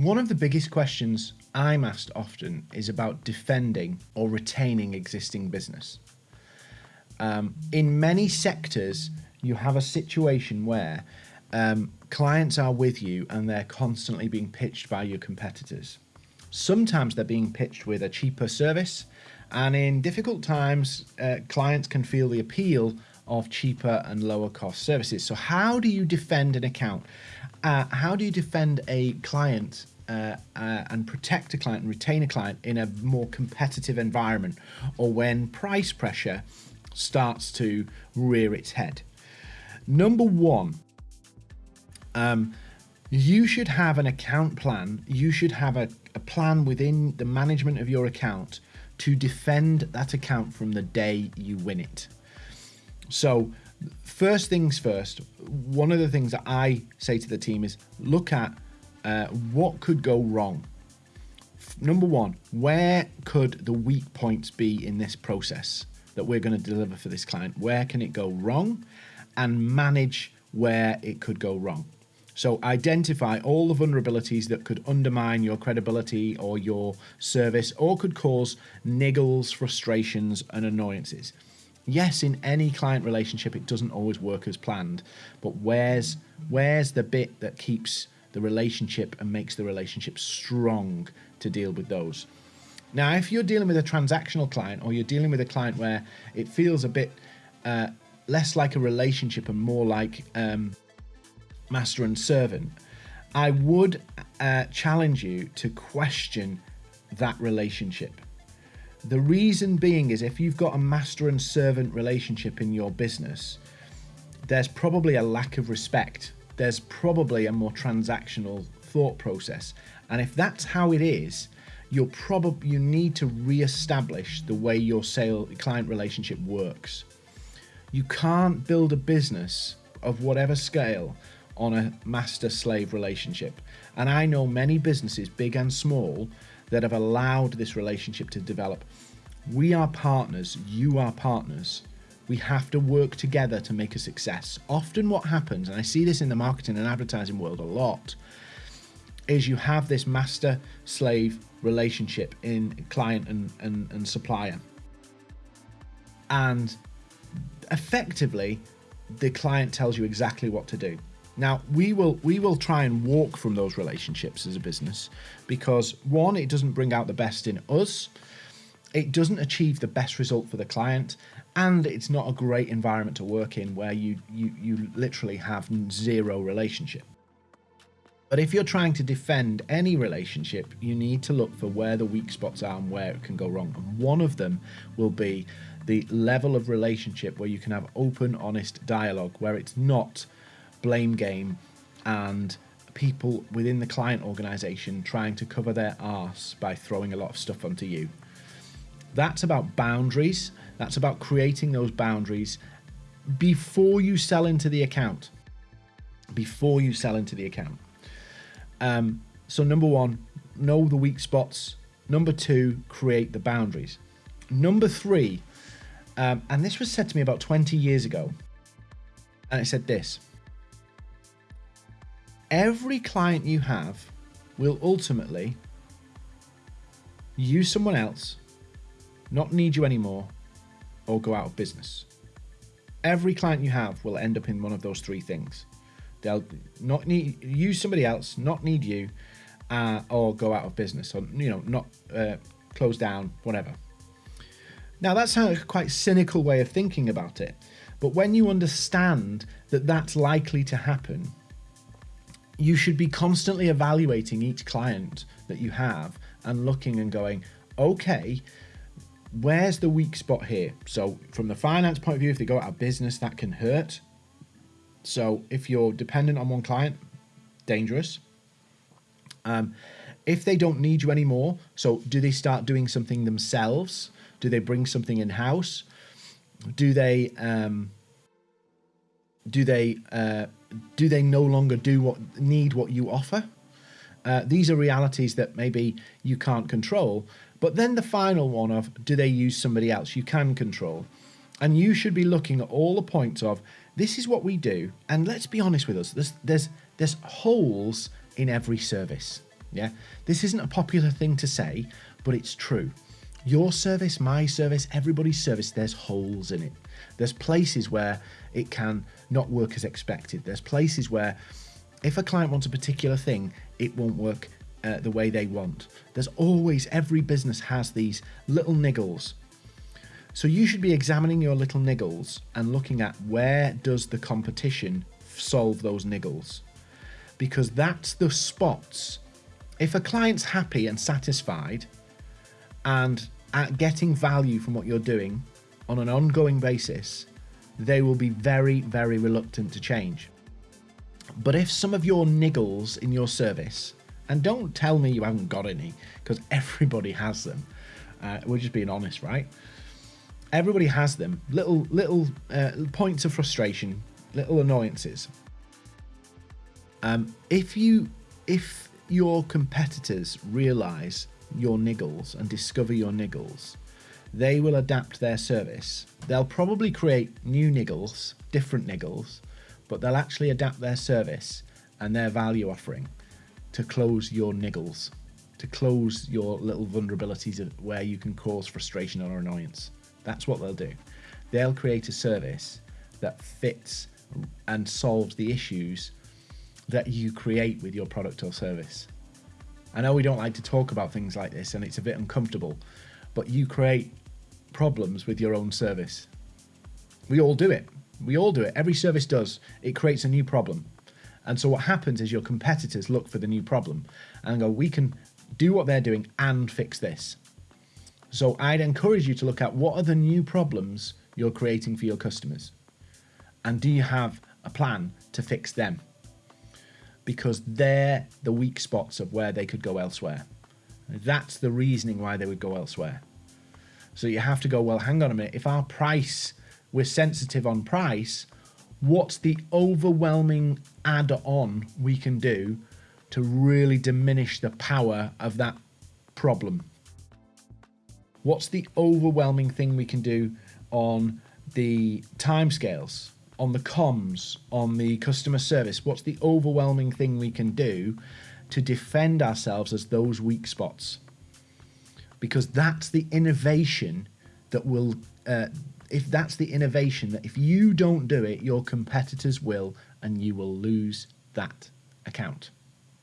One of the biggest questions I'm asked often is about defending or retaining existing business. Um, in many sectors, you have a situation where um, clients are with you and they're constantly being pitched by your competitors. Sometimes they're being pitched with a cheaper service, and in difficult times, uh, clients can feel the appeal of cheaper and lower cost services. So, how do you defend an account? Uh, how do you defend a client uh, uh, and protect a client and retain a client in a more competitive environment or when price pressure starts to rear its head? Number one, um, you should have an account plan. You should have a, a plan within the management of your account to defend that account from the day you win it. So, first things first, one of the things that I say to the team is look at uh, what could go wrong. Number one, where could the weak points be in this process that we're going to deliver for this client? Where can it go wrong? And manage where it could go wrong. So identify all the vulnerabilities that could undermine your credibility or your service or could cause niggles, frustrations, and annoyances. Yes, in any client relationship, it doesn't always work as planned, but where's where's the bit that keeps the relationship and makes the relationship strong to deal with those? Now, if you're dealing with a transactional client or you're dealing with a client where it feels a bit uh, less like a relationship and more like um, master and servant, I would uh, challenge you to question that relationship. The reason being is if you've got a master and servant relationship in your business, there's probably a lack of respect. There's probably a more transactional thought process. And if that's how it is, you'll probably you need to re-establish the way your sale client relationship works. You can't build a business of whatever scale on a master slave relationship. And I know many businesses, big and small, that have allowed this relationship to develop. We are partners, you are partners. We have to work together to make a success. Often, what happens, and I see this in the marketing and advertising world a lot, is you have this master slave relationship in client and, and, and supplier. And effectively, the client tells you exactly what to do. Now we will we will try and walk from those relationships as a business because one, it doesn't bring out the best in us, it doesn't achieve the best result for the client, and it's not a great environment to work in where you you you literally have zero relationship. But if you're trying to defend any relationship, you need to look for where the weak spots are and where it can go wrong. And one of them will be the level of relationship where you can have open, honest dialogue, where it's not blame game and people within the client organization trying to cover their arse by throwing a lot of stuff onto you. That's about boundaries. That's about creating those boundaries before you sell into the account. Before you sell into the account. Um, so, number one, know the weak spots. Number two, create the boundaries. Number three, um, and this was said to me about 20 years ago, and it said this every client you have will ultimately use someone else, not need you anymore, or go out of business. Every client you have will end up in one of those three things. They'll not need use somebody else, not need you, uh, or go out of business, or you know, not uh, close down, whatever. Now that's a quite cynical way of thinking about it, but when you understand that that's likely to happen, you should be constantly evaluating each client that you have and looking and going, okay, where's the weak spot here? So, from the finance point of view, if they go out of business, that can hurt. So, if you're dependent on one client, dangerous. Um, if they don't need you anymore, so do they start doing something themselves? Do they bring something in house? Do they um, do they uh, do they no longer do what need what you offer? Uh, these are realities that maybe you can't control. But then the final one of do they use somebody else you can control? And you should be looking at all the points of this is what we do. And let's be honest with us, there's there's there's holes in every service. Yeah, this isn't a popular thing to say, but it's true. Your service, my service, everybody's service, there's holes in it. There's places where it can not work as expected. There's places where if a client wants a particular thing, it won't work uh, the way they want. There's always, every business has these little niggles. So you should be examining your little niggles and looking at where does the competition solve those niggles? Because that's the spots. If a client's happy and satisfied and at getting value from what you're doing on an ongoing basis, they will be very, very reluctant to change. But if some of your niggles in your service, and don't tell me you haven't got any, because everybody has them. Uh, we're just being honest, right? Everybody has them. Little little uh, points of frustration, little annoyances. Um, if you if your competitors realize your niggles and discover your niggles, they will adapt their service. They'll probably create new niggles, different niggles, but they'll actually adapt their service and their value offering to close your niggles, to close your little vulnerabilities where you can cause frustration or annoyance. That's what they'll do. They'll create a service that fits and solves the issues that you create with your product or service. I know we don't like to talk about things like this and it's a bit uncomfortable, but you create problems with your own service. We all do it. We all do it. Every service does. It creates a new problem. And so what happens is your competitors look for the new problem and go, we can do what they're doing and fix this. So I'd encourage you to look at what are the new problems you're creating for your customers? And do you have a plan to fix them? Because they're the weak spots of where they could go elsewhere. That's the reasoning why they would go elsewhere. So you have to go, well, hang on a minute. If our price, we're sensitive on price, what's the overwhelming add on we can do to really diminish the power of that problem? What's the overwhelming thing we can do on the timescales, on the comms, on the customer service? What's the overwhelming thing we can do to defend ourselves as those weak spots? because that's the innovation that will uh, if that's the innovation that if you don't do it your competitors will and you will lose that account